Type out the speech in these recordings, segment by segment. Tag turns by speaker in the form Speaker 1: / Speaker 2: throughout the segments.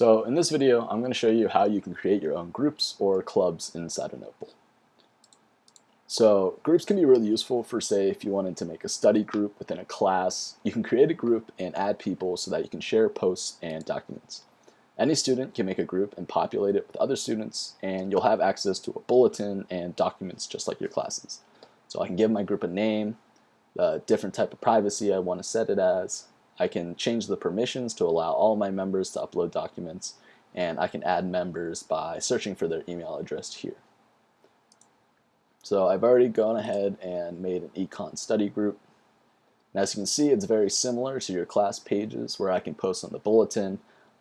Speaker 1: So in this video, I'm going to show you how you can create your own groups or clubs inside of Notebowl. So groups can be really useful for say if you wanted to make a study group within a class, you can create a group and add people so that you can share posts and documents. Any student can make a group and populate it with other students and you'll have access to a bulletin and documents just like your classes. So I can give my group a name, the different type of privacy I want to set it as, I can change the permissions to allow all my members to upload documents, and I can add members by searching for their email address here. So I've already gone ahead and made an econ study group. And as you can see, it's very similar to your class pages where I can post on the bulletin.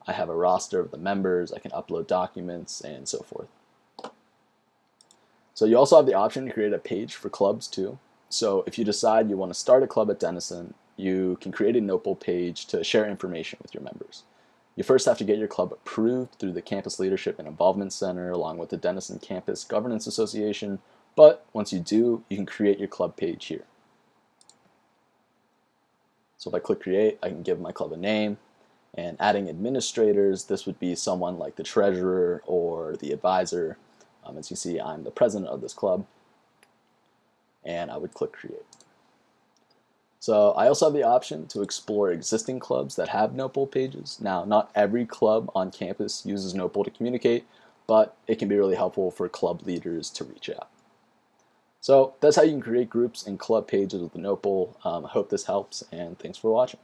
Speaker 1: I have a roster of the members, I can upload documents, and so forth. So you also have the option to create a page for clubs too. So if you decide you want to start a club at Denison, you can create a Notebowl page to share information with your members. You first have to get your club approved through the Campus Leadership and Involvement Center along with the Denison Campus Governance Association, but once you do, you can create your club page here. So if I click create, I can give my club a name, and adding administrators, this would be someone like the treasurer or the advisor. Um, as you see, I'm the president of this club, and I would click create. So I also have the option to explore existing clubs that have Notebowl pages. Now, not every club on campus uses Notebowl to communicate, but it can be really helpful for club leaders to reach out. So that's how you can create groups and club pages with Notebowl. Um, I hope this helps, and thanks for watching.